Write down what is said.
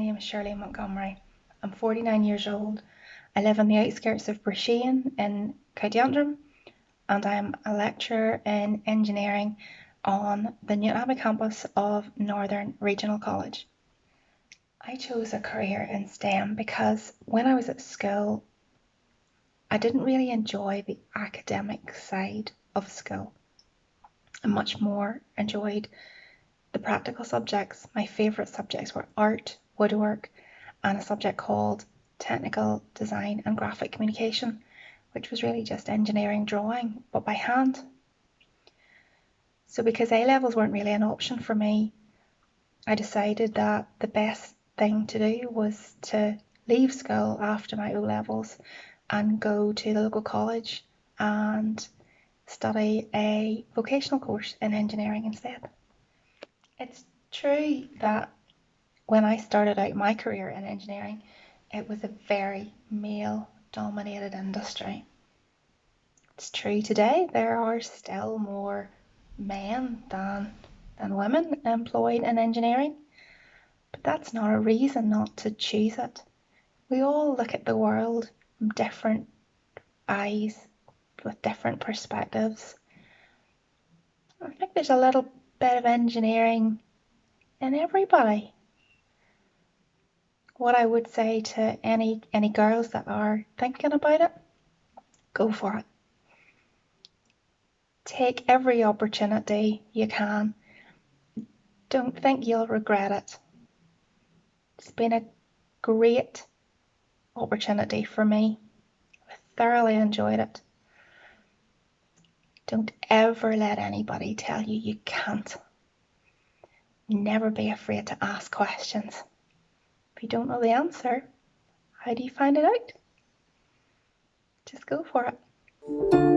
is Shirley Montgomery. I'm 49 years old. I live on the outskirts of Broughshane in County Antrim and I'm a lecturer in engineering on the Newtownabbey campus of Northern Regional College. I chose a career in STEM because when I was at school, I didn't really enjoy the academic side of school. I much more enjoyed the practical subjects. My favourite subjects were art, woodwork, and a subject called technical design and graphic communication, which was really just engineering drawing, but by hand. So, because A levels weren't really an option for me, I decided that the best thing to do was to leave school after my O levels and go to the local college and study a vocational course in engineering instead. It's true that when I started out my career in engineering, it was a very male dominated industry. It's true today, there are still more men than, than women employed in engineering, but that's not a reason not to choose it. We all look at the world from different eyes with different perspectives. I think there's a little bit of engineering in everybody. What I would say to any any girls that are thinking about it, go for it. Take every opportunity you can. Don't think you'll regret it. It's been a great opportunity for me. I thoroughly enjoyed it. Don't ever let anybody tell you you can't. Never be afraid to ask questions. If you don't know the answer, how do you find it out? Just go for it.